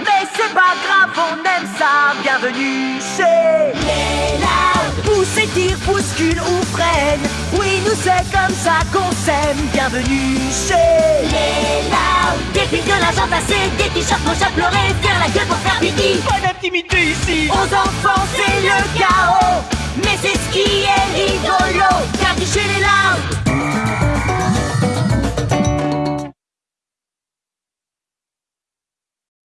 Mais c'est pas grave, on aime ça. Bienvenue chez les Loud. Poussez, tire, bouscule ou freine. Oui, nous c'est comme ça qu'on s'aime. Bienvenue chez les Des de des t-shirts, mon chat faire la gueule pour faire pipi. Pas d'intimité ici. Aux enfants, c'est le cas.